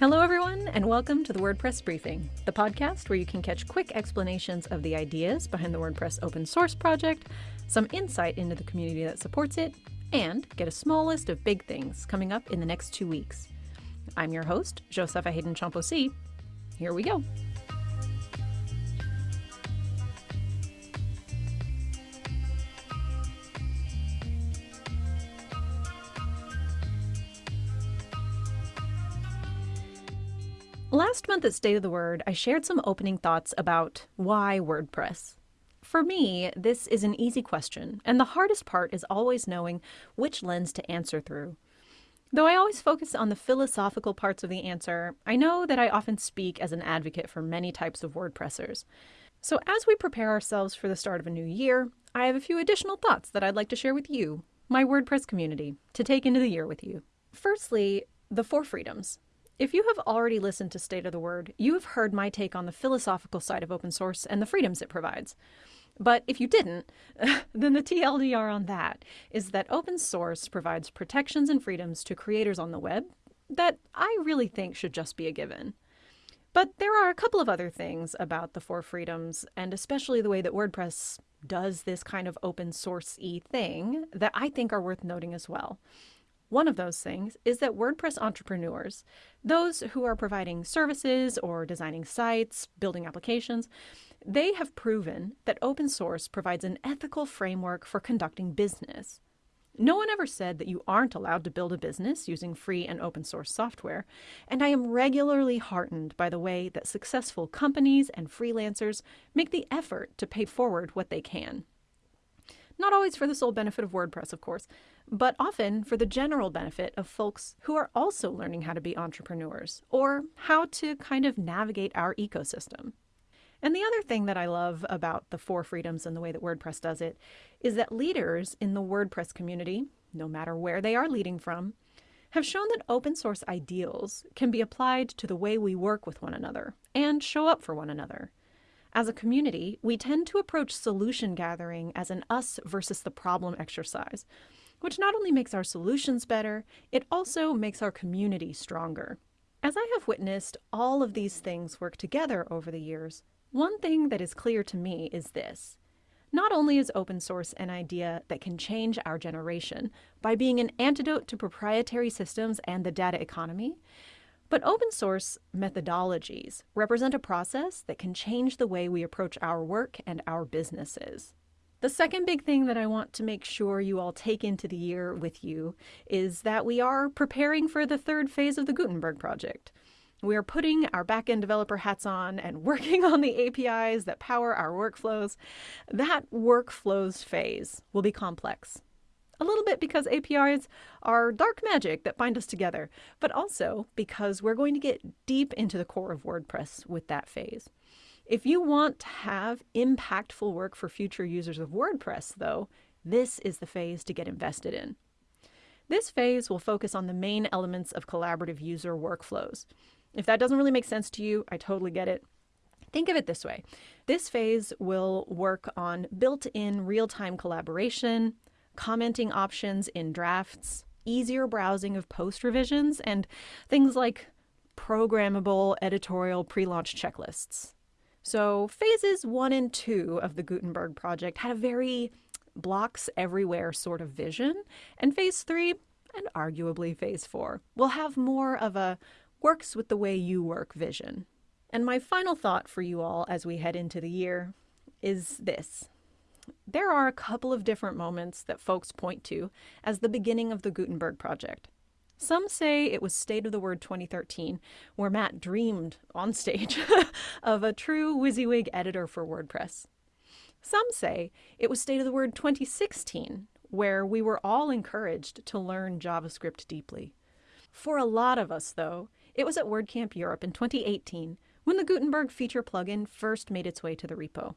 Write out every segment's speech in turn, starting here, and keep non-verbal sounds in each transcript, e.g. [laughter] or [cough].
Hello, everyone, and welcome to the WordPress Briefing, the podcast where you can catch quick explanations of the ideas behind the WordPress open source project, some insight into the community that supports it, and get a small list of big things coming up in the next two weeks. I'm your host, Josepha Haden Chomphosy. Here we go. Last month at State of the Word, I shared some opening thoughts about why WordPress. For me, this is an easy question, and the hardest part is always knowing which lens to answer through. Though I always focus on the philosophical parts of the answer, I know that I often speak as an advocate for many types of WordPressers. So, as we prepare ourselves for the start of a new year, I have a few additional thoughts that I'd like to share with you, my WordPress community, to take into the year with you. Firstly, the four freedoms. If you have already listened to State of the Word, you have heard my take on the philosophical side of open source and the freedoms it provides. But if you didn't, [laughs] then the TLDR on that is that open source provides protections and freedoms to creators on the web that I really think should just be a given. But there are a couple of other things about the four freedoms, and especially the way that WordPress does this kind of open source y thing, that I think are worth noting as well. One of those things is that WordPress entrepreneurs, those who are providing services or designing sites, building applications, they have proven that open source provides an ethical framework for conducting business. No one ever said that you aren't allowed to build a business using free and open source software, and I am regularly heartened by the way that successful companies and freelancers make the effort to pay forward what they can. Not always for the sole benefit of WordPress, of course, but often for the general benefit of folks who are also learning how to be entrepreneurs or how to kind of navigate our ecosystem. And the other thing that I love about the four freedoms and the way that WordPress does it is that leaders in the WordPress community, no matter where they are leading from, have shown that open source ideals can be applied to the way we work with one another and show up for one another. As a community, we tend to approach solution gathering as an us versus the problem exercise, which not only makes our solutions better, it also makes our community stronger. As I have witnessed all of these things work together over the years, one thing that is clear to me is this. Not only is open source an idea that can change our generation by being an antidote to proprietary systems and the data economy, but open source methodologies represent a process that can change the way we approach our work and our businesses. The second big thing that I want to make sure you all take into the year with you is that we are preparing for the third phase of the Gutenberg project. We are putting our backend developer hats on and [laughs] working on the APIs that power our workflows. That workflows phase will be complex. A little bit because APIs are dark magic that bind us together, but also because we're going to get deep into the core of WordPress with that phase. If you want to have impactful work for future users of WordPress, though, this is the phase to get invested in. This phase will focus on the main elements of collaborative user workflows. If that doesn't really make sense to you, I totally get it. Think of it this way this phase will work on built in real time collaboration, commenting options in drafts, easier browsing of post revisions, and things like programmable editorial pre launch checklists. So, phases one and two of the Gutenberg project had a very blocks everywhere sort of vision, and phase three, and arguably phase four, will have more of a works with the way you work vision. And my final thought for you all as we head into the year is this there are a couple of different moments that folks point to as the beginning of the Gutenberg project. Some say it was State of the Word 2013, where Matt dreamed on stage [laughs] of a true WYSIWYG editor for WordPress. Some say it was State of the Word 2016, where we were all encouraged to learn JavaScript deeply. For a lot of us, though, it was at WordCamp Europe in 2018 when the Gutenberg feature plugin first made its way to the repo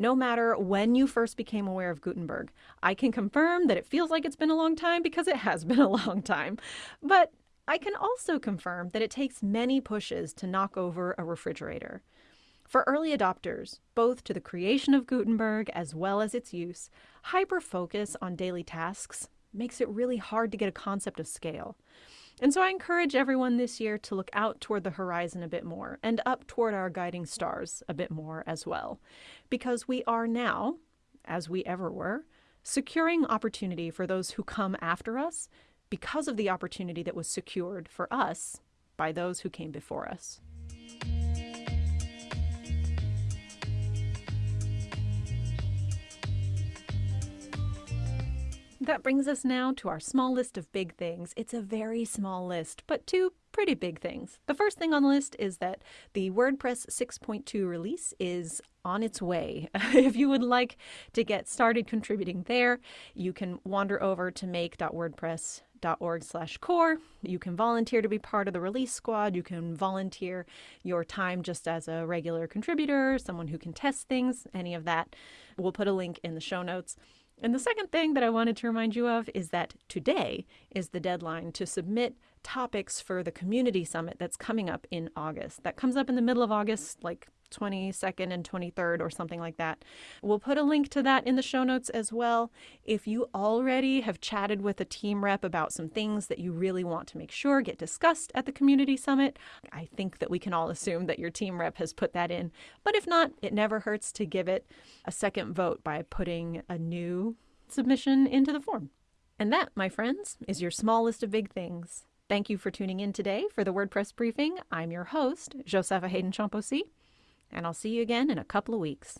no matter when you first became aware of Gutenberg. I can confirm that it feels like it's been a long time because it has [laughs] been a long time. But I can also confirm that it takes many pushes to knock over a refrigerator. For early adopters, both to the creation of Gutenberg as well as its use, hyper focus on daily tasks makes it really hard to get a concept of scale. And so I encourage everyone this year to look out toward the horizon a bit more and up toward our guiding stars a bit more as well. Because we are now, as we ever were, securing opportunity for those who come after us because of the opportunity that was secured for us by those who came before us. That brings us now to our small list of big things. It's a very small list, but two pretty big things. The first thing on the list is that the WordPress 6.2 release is on its way. [laughs] if you would like to get started contributing there, you can wander over to make.wordpress.org slash core. You can volunteer to be part of the release squad. You can volunteer your time just as a regular contributor, someone who can test things, any of that. We'll put a link in the show notes. And the second thing that I wanted to remind you of is that today is the deadline to submit topics for the community summit that's coming up in August. That comes up in the middle of August, like 22nd and 23rd or something like that. We'll put a link to that in the show notes as well. If you already have chatted with a team rep about some things that you really want to make sure get discussed at the community summit, I think that we can all assume that your team rep has put that in. But if not, it never hurts to give it a second vote by putting a new submission into the form. And that, my friends, is your small list of big things. Thank you for tuning in today for the WordPress briefing. I'm your host, Josepha Haden Chomphosy and I'll see you again in a couple of weeks.